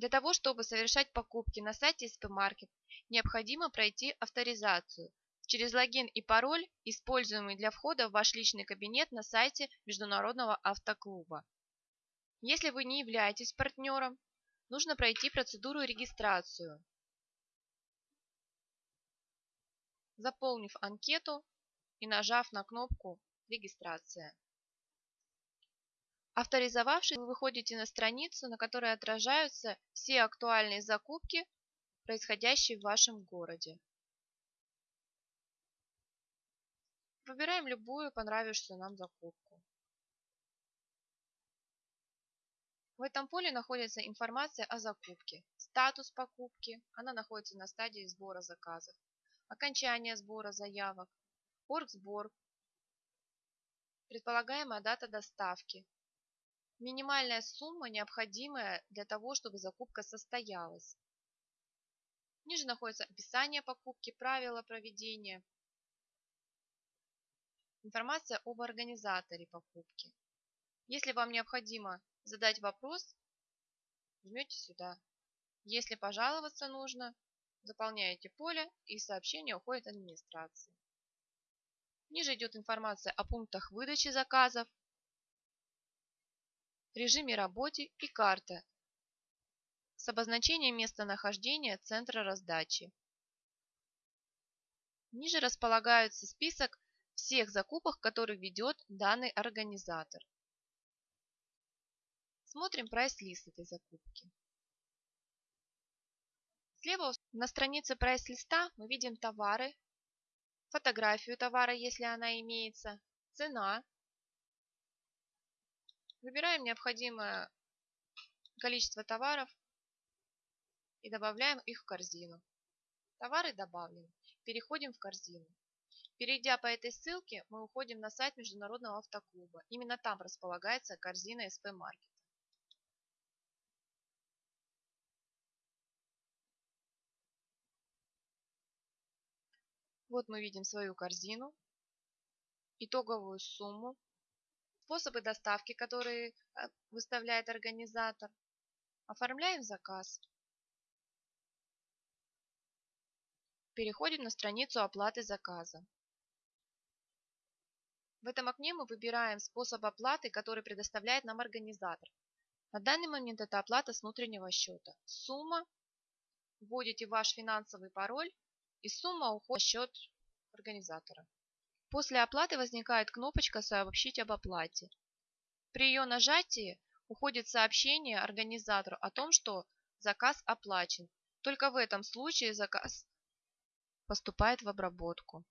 Для того, чтобы совершать покупки на сайте SP-Market, необходимо пройти авторизацию через логин и пароль, используемый для входа в ваш личный кабинет на сайте Международного автоклуба. Если вы не являетесь партнером, нужно пройти процедуру регистрацию. Заполнив анкету и нажав на кнопку «Регистрация». Авторизовавшись, вы выходите на страницу, на которой отражаются все актуальные закупки, происходящие в вашем городе. Выбираем любую понравившуюся нам закупку. В этом поле находится информация о закупке, статус покупки, она находится на стадии сбора заказов, окончание сбора заявок, оргсбор, предполагаемая дата доставки, минимальная сумма, необходимая для того, чтобы закупка состоялась. Ниже находится описание покупки, правила проведения, информация об организаторе покупки. Если вам необходимо задать вопрос, жмете сюда. Если пожаловаться нужно, заполняете поле и сообщение уходит администрации. Ниже идет информация о пунктах выдачи заказов, режиме работы и карта с обозначением местонахождения центра раздачи. Ниже располагается список всех закупок, которые ведет данный организатор. Смотрим прайс-лист этой закупки. Слева на странице прайс-листа мы видим товары, фотографию товара, если она имеется, цена, Выбираем необходимое количество товаров и добавляем их в корзину. Товары добавлены. Переходим в корзину. Перейдя по этой ссылке, мы уходим на сайт Международного автоклуба. Именно там располагается корзина SP Market. Вот мы видим свою корзину, итоговую сумму, способы доставки, которые э, выставляет организатор. Оформляем заказ. Переходим на страницу оплаты заказа. В этом окне мы выбираем способ оплаты, который предоставляет нам организатор. На данный момент это оплата с внутреннего счета. Сумма, вводите ваш финансовый пароль и сумма уходит в счет организатора. После оплаты возникает кнопочка «Сообщить об оплате». При ее нажатии уходит сообщение организатору о том, что заказ оплачен. Только в этом случае заказ поступает в обработку.